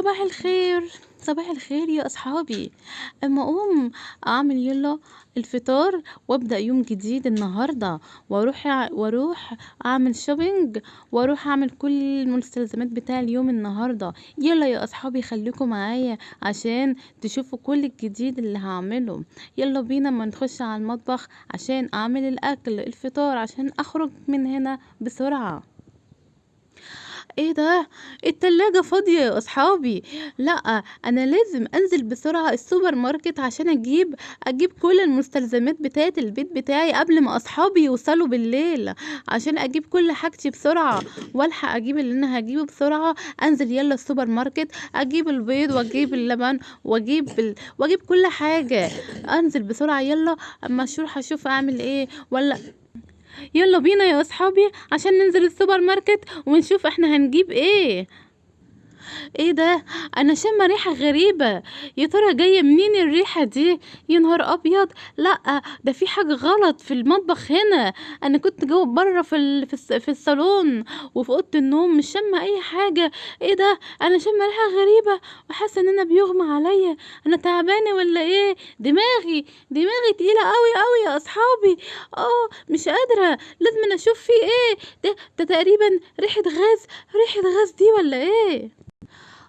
صباح الخير. صباح الخير يا أصحابي. أما أقوم أعمل يلا الفطار وأبدأ يوم جديد النهارده. وأروح ع- وأروح أعمل شوبينج وأروح أعمل كل المستلزمات بتاع اليوم النهارده. يلا يا أصحابي خليكم معايا عشان تشوفوا كل الجديد اللي هعمله. يلا بينا ما نخش على المطبخ عشان أعمل الأكل الفطار عشان أخرج من هنا بسرعة. إيه ده؟ التلاجة فاضية يا أصحابي. لأ أنا لازم أنزل بسرعة السوبر ماركت عشان أجيب أجيب كل المستلزمات بتاعة البيت بتاعي قبل ما أصحابي يوصلوا بالليل عشان أجيب كل حاجتي بسرعة. وألحق أجيب اللي أنا هجيبه بسرعة أنزل يلا السوبر ماركت أجيب البيض وأجيب اللبن وأجيب ال... وأجيب كل حاجة. أنزل بسرعة يلا أما أشوف هشوف أعمل إيه؟ ولا يلا بينا يا أصحابي عشان ننزل السوبر ماركت ونشوف إحنا هنجيب إيه. إيه ده؟ أنا شامه ريحة غريبة. يا ترى جاية منين الريحة دي؟ يا نهار أبيض. لأ ده في حاجة غلط في المطبخ هنا. أنا كنت جوه بره في ال... في, الس... في الصالون وفي أوضة النوم مش شامة أي حاجة. إيه ده؟ أنا شامه ريحة غريبة. وحاسة إن أنا بيغمى عليا. أنا تعبانة ولا إيه؟ دماغي دماغي تقيلة قوي قوي يا أصحابي. آه مش قادرة. لازم أشوف في إيه؟ ده ده تقريبا ريحة غاز. ريحة غاز دي ولا إيه؟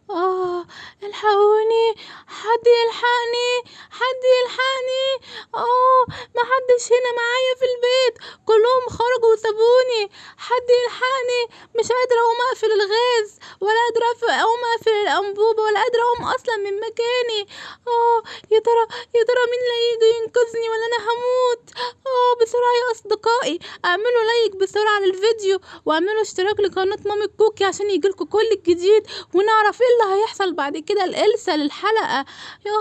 آه الحقوني حد يلحقني؟ حد يلحقني؟ آه ما حدش هنا معايا في البيت. كلهم خرجوا وسابوني. حد يلحقني. مش قادرة أقوم أقفل الغاز ولا قادرة أقوم أقفل الأنبوبة ولا قادرة أقوم أصلا من مكاني. آه يا ترى يا ترى مين اللي هيجي ينقذني ولا أنا هموت؟ آه بسرعة يا أصدقائي. أعملوا لايك بسرعة للفيديو وأعملوا اشتراك لقناة مامي كوكي عشان يجيلكوا كل الجديد ونعرف إيه اللي هيحصل بعد كده. الإلسا للحلقة. يا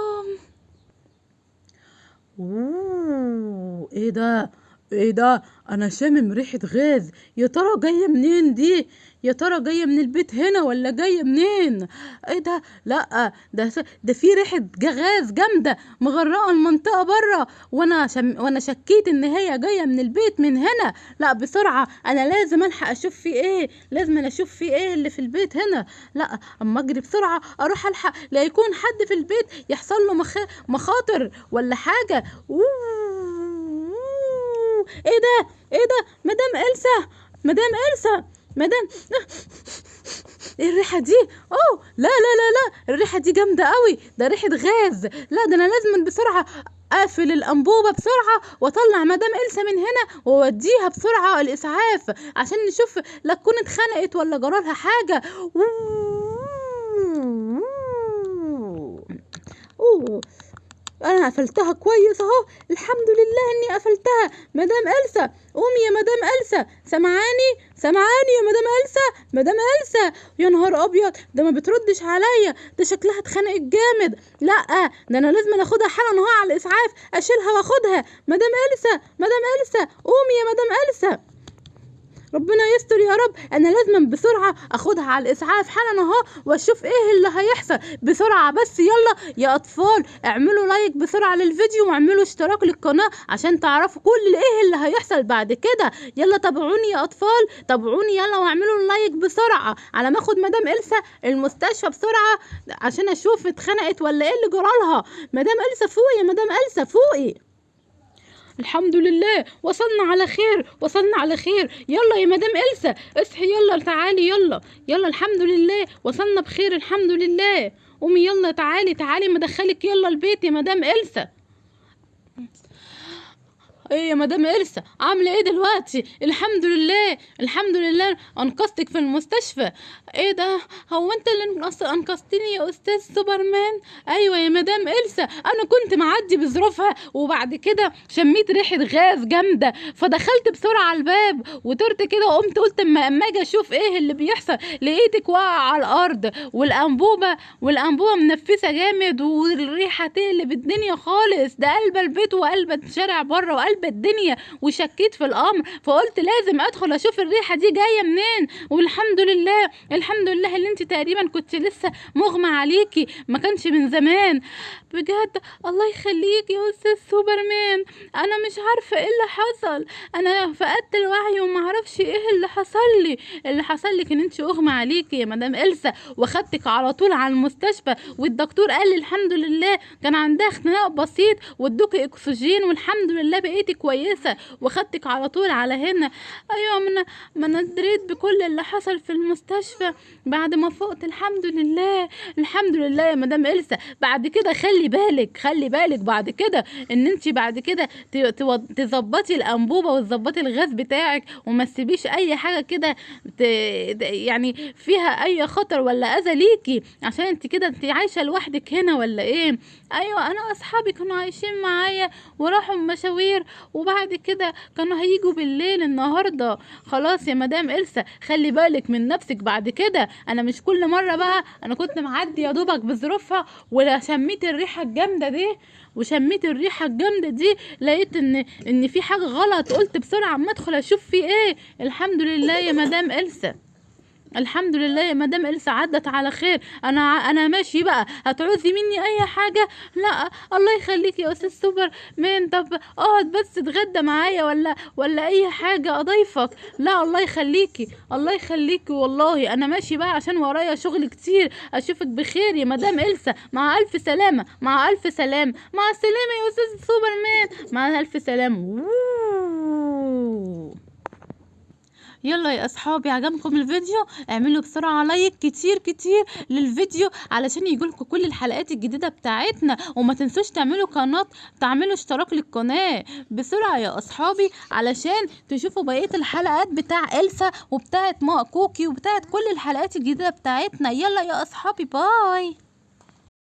أوه إيه ده؟ إيه ده؟ أنا شامم ريحة غاز. يا ترى جاية منين دي؟ يا ترى جاية من البيت هنا ولا جاية منين؟ إيه ده؟ لأ ده ده في ريحة جا- غاز جامدة مغرقة المنطقة بره وأنا شم وأنا شكيت إن هي جاية من البيت من هنا. لأ بسرعة. أنا لازم ألحق أشوف في إيه. لازم أنا أشوف في إيه اللي في البيت هنا. لأ أما أجري بسرعة أروح ألحق. لا يكون حد في البيت يحصل له مخ... مخاطر ولا حاجة. أوه. إيه ده؟ إيه ده؟ مدام إلسا! مدام إلسا! مدام إيه الريحة دي! أوه! لا لا لا لا! الريحة دي جامدة قوي ده ريحة غاز! لا ده أنا لازم بسرعة أقفل الأنبوبة بسرعة وأطلع مدام إلسا من هنا وأوديها بسرعة الإسعاف عشان نشوف لا تكون اتخنقت ولا جرالها حاجة. أوه! أنا قفلتها كويس أهو. الحمد لله إني قفلتها مدام إلسا قومي يا مدام إلسا. سمعاني؟ سمعاني يا مدام إلسا. مدام إلسا يا نهار أبيض. ده ما بتردش عليا. ده شكلها اتخنقت جامد. لأ ده أنا لازم اخدها حالا أهو على الإسعاف. أشيلها وأخدها. مدام إلسا مدام إلسا قومي يا مدام إلسا. ربنا يستر يا رب. أنا لازم بسرعة أخدها على الإسعاف حالا أهو وأشوف إيه اللي هيحصل. بسرعة بس يلا يا أطفال اعملوا لايك بسرعة للفيديو واعملوا اشتراك للقناة عشان تعرفوا كل إيه اللي هيحصل بعد كده. يلا تابعوني يا أطفال تابعوني يلا واعملوا لايك بسرعة. على ما أخد مدام إلسا المستشفى بسرعة عشان أشوف اتخنقت ولا إيه اللي جرالها. مدام إلسا فوقي يا مدام إلسا فوقي. الحمد لله. وصلنا على خير وصلنا على خير. يلا يا مدام إلسا اصحي. يلا تعالي يلا. يلا الحمد لله. وصلنا بخير الحمد لله. قومي يلا تعالي تعالي. مدخلك يلا البيت يا مدام إلسا. إيه يا مدام إلسا عاملة إيه دلوقتي؟ الحمد لله الحمد لله أنقذتك في المستشفى. إيه ده؟ هو أنت اللي أنقذتني يا أستاذ سوبرمان؟ أيوه يا مدام إلسا أنا كنت معدي بظروفها وبعد كده شميت ريحة غاز جامدة فدخلت بسرعة على الباب وطرت كده وقمت قلت اما أما أجي أشوف إيه اللي بيحصل لقيتك واقعة على الأرض والأنبوبة والأنبوبة منفسة جامد والريحة تقلب الدنيا خالص ده قلب البيت وقلب الشارع بره وقلب قلب الدنيا وشكيت في الأمر فقلت لازم أدخل أشوف الريحة دي جاية منين؟ والحمد لله الحمد لله اللي انت تقريبا كنت لسه مغمى عليكي ما كانش من زمان. بجد الله يخليك يا أستاذ سوبرمان أنا مش عارفة إيه اللي حصل. أنا فقدت الوعي وما أعرفش إيه اللي حصل لي. اللي حصل لك إن انت أغمى عليكي يا مدام إلسا وأخدتك على طول على المستشفى والدكتور قال لي الحمد لله كان عندها اختناق بسيط وادوكي أكسجين والحمد لله بقيتي كويسة واخدتك على طول على هنا. ما أنا ما أنا دريت بكل اللي حصل في المستشفى. بعد ما فقت الحمد لله الحمد لله يا مدام إلسا. بعد كده خلي بالك خلي بالك بعد كده إن أنت بعد كده تظبطي الأنبوبة وتظبطي الغاز بتاعك وما تسيبيش أي حاجة كده يعني فيها أي خطر ولا أذى ليكي عشان أنت كده أنت عايشة لوحدك هنا ولا إيه؟ أيوه أنا أصحابي كانوا عايشين معايا وراحوا مشاوير وبعد كده كانوا هيجوا بالليل النهارده. خلاص يا مدام إلسا خلي بالك من نفسك بعد كده. أنا مش كل مرة بقى أنا كنت معدي يا دوبك بظروفها ولا شميت الريحة الجامدة دي. وشميت الريحة الجامدة دي لقيت إن إن في حاجة غلط. قلت بسرعة أما أدخل أشوف في إيه. الحمد لله يا مدام إلسا. الحمد لله يا مدام إلسا عدت على خير. أنا أنا ماشي بقى. هتعوزي مني أي حاجة؟ لا. الله يخليك يا أستاذ سوبر. مان طب اقعد بس اتغدى معايا ولا ولا أي حاجة؟ أضيفك. لا الله يخليكي. الله يخليكي والله. أنا ماشي بقى عشان ورايا شغل كتير. أشوفك بخير يا مدام إلسا. مع ألف سلامة. مع ألف سلامه مع السلامة يا أستاذ سوبر. مان مع ألف سلامة. يلا يا أصحابي عجبكم الفيديو؟ اعملوا بسرعة like كتير كتير للفيديو علشان يجيلكم كل الحلقات الجديدة بتاعتنا. وما تنسوش تعملوا قناة تعملوا اشتراك للقناة بسرعة يا أصحابي علشان تشوفوا بقية الحلقات بتاع إلسا وبتاعت ما كوكي وبتاعت كل الحلقات الجديدة بتاعتنا. يلا يا أصحابي باي.